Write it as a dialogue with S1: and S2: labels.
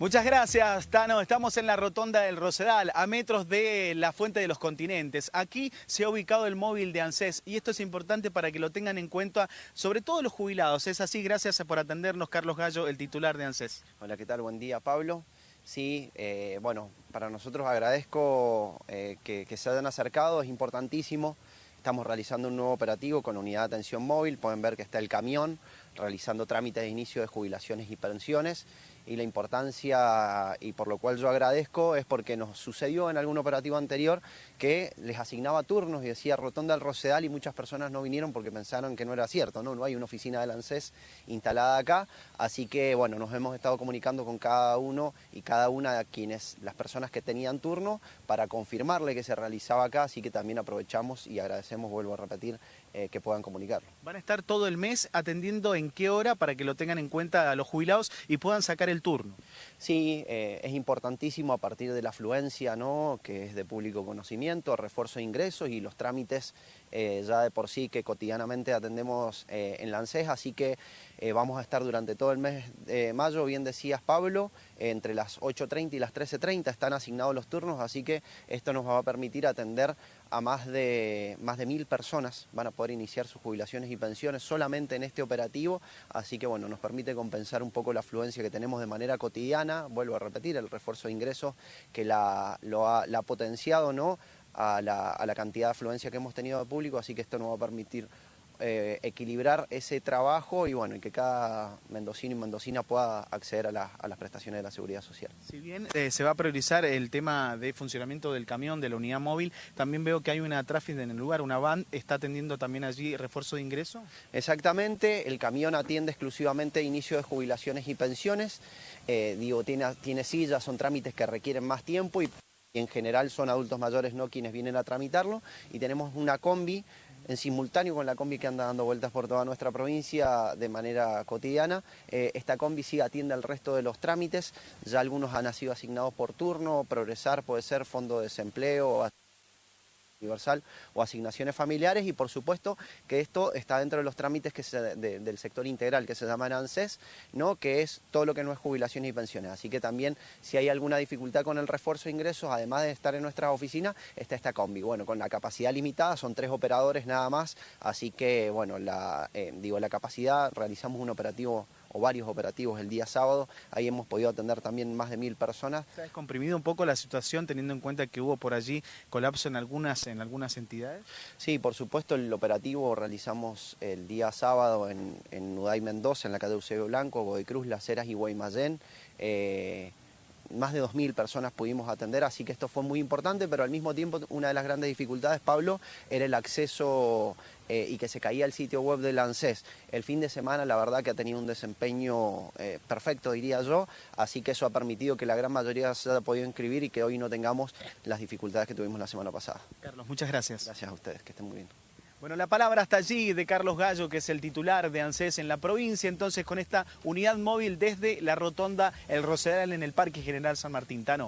S1: Muchas gracias, Tano. Estamos en la rotonda del Rosedal, a metros de la Fuente de los Continentes. Aquí se ha ubicado el móvil de ANSES y esto es importante para que lo tengan en cuenta, sobre todo los jubilados. Es así, gracias por atendernos, Carlos Gallo, el titular de ANSES.
S2: Hola, ¿qué tal? Buen día, Pablo. Sí, eh, bueno, para nosotros agradezco eh, que, que se hayan acercado, es importantísimo. Estamos realizando un nuevo operativo con unidad de atención móvil, pueden ver que está el camión realizando trámites de inicio de jubilaciones y pensiones y la importancia y por lo cual yo agradezco es porque nos sucedió en algún operativo anterior que les asignaba turnos y decía Rotonda del Rosedal y muchas personas no vinieron porque pensaron que no era cierto, ¿no? No hay una oficina del ANSES instalada acá, así que bueno, nos hemos estado comunicando con cada uno y cada una de quienes, las personas que tenían turno para confirmarle que se realizaba acá, así que también aprovechamos y agradecemos, vuelvo a repetir, eh, que puedan comunicarlo.
S1: Van a estar todo el mes atendiendo en qué hora para que lo tengan en cuenta a los jubilados y puedan sacar el turno.
S2: Sí, eh, es importantísimo a partir de la afluencia, ¿no? que es de público conocimiento, refuerzo de ingresos y los trámites eh, ya de por sí que cotidianamente atendemos en la ANSES, así que vamos a estar durante todo el mes de mayo, bien decías Pablo, entre las 8.30 y las 13.30 están asignados los turnos, así que esto nos va a permitir atender a más de, más de mil personas, van a poder iniciar sus jubilaciones y pensiones solamente en este operativo, así que bueno, nos permite compensar un poco la afluencia que tenemos de manera cotidiana, vuelvo a repetir, el refuerzo de ingresos que la, lo ha, la potenciado ¿no? a, la, a la cantidad de afluencia que hemos tenido de público, así que esto nos va a permitir eh, equilibrar ese trabajo y bueno, y que cada mendocino y mendocina pueda acceder a, las prestaciones de la seguridad social.
S1: Si bien eh, se va a priorizar el tema de funcionamiento del camión, de la unidad móvil, también veo que hay una tráfico en el lugar, una van, ¿está atendiendo también allí refuerzo de ingreso?
S2: Exactamente, el camión atiende exclusivamente inicio de jubilaciones y pensiones, eh, digo, tiene, tiene sillas, son trámites que requieren más tiempo y en general son adultos mayores no quienes vienen a tramitarlo. Y tenemos una combi en simultáneo con la combi que anda dando vueltas por toda nuestra provincia de manera cotidiana. Eh, esta combi sí atiende al resto de los trámites, ya algunos han sido asignados por turno, progresar puede ser fondo de desempleo, universal o asignaciones familiares y por supuesto que esto está dentro de los trámites que del sector integral que se llaman ANSES, ¿no? que es todo lo que no es jubilaciones y pensiones. Así que también si hay alguna dificultad con el refuerzo de ingresos, además de estar en nuestra oficina, está esta combi. Bueno, con la capacidad limitada, son tres operadores nada más, así que bueno, eh, digo, la capacidad, realizamos un operativo o varios operativos el día sábado. Ahí hemos podido atender también más de mil personas.
S1: ¿Se ha descomprimido un poco la situación teniendo en cuenta que hubo por allí colapso en algunas, en algunas entidades?
S2: Sí, por supuesto el operativo realizamos el día sábado en, en Nuday Mendoza, en la calle Eusebio Blanco, Godoy Cruz, Las Heras y Guaymallén. Eh, más de 2.000 personas pudimos atender, así que esto fue muy importante, pero al mismo tiempo una de las grandes dificultades, Pablo, era el acceso eh, y que se caía el sitio web del ANSES. El fin de semana la verdad que ha tenido un desempeño eh, perfecto, diría yo, así que eso ha permitido que la gran mayoría se haya podido inscribir y que hoy no tengamos las dificultades que tuvimos la semana pasada.
S1: Carlos, muchas gracias.
S2: Gracias a ustedes, que estén muy bien.
S1: Bueno, la palabra está allí de Carlos Gallo, que es el titular de ANSES en la provincia, entonces con esta unidad móvil desde la rotonda El Rosedal en el Parque General San Martín Tano.